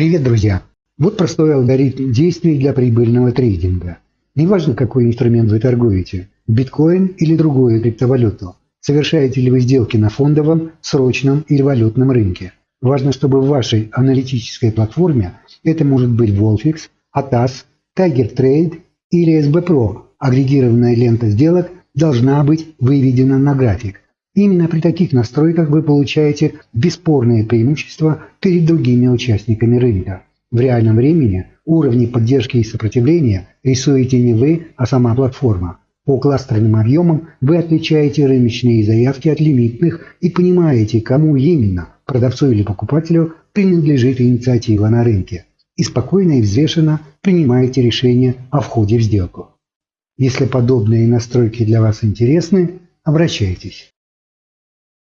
Привет, друзья! Вот простой алгоритм действий для прибыльного трейдинга. Неважно, какой инструмент вы торгуете – биткоин или другую криптовалюту. Совершаете ли вы сделки на фондовом, срочном или валютном рынке. Важно, чтобы в вашей аналитической платформе это может быть Wolfix, ATAS, Tiger Trade или SB Pro. Агрегированная лента сделок должна быть выведена на график. Именно при таких настройках вы получаете бесспорное преимущество перед другими участниками рынка. В реальном времени уровни поддержки и сопротивления рисуете не вы, а сама платформа. По кластерным объемам вы отличаете рыночные заявки от лимитных и понимаете, кому именно, продавцу или покупателю, принадлежит инициатива на рынке. И спокойно и взвешенно принимаете решение о входе в сделку. Если подобные настройки для вас интересны, обращайтесь.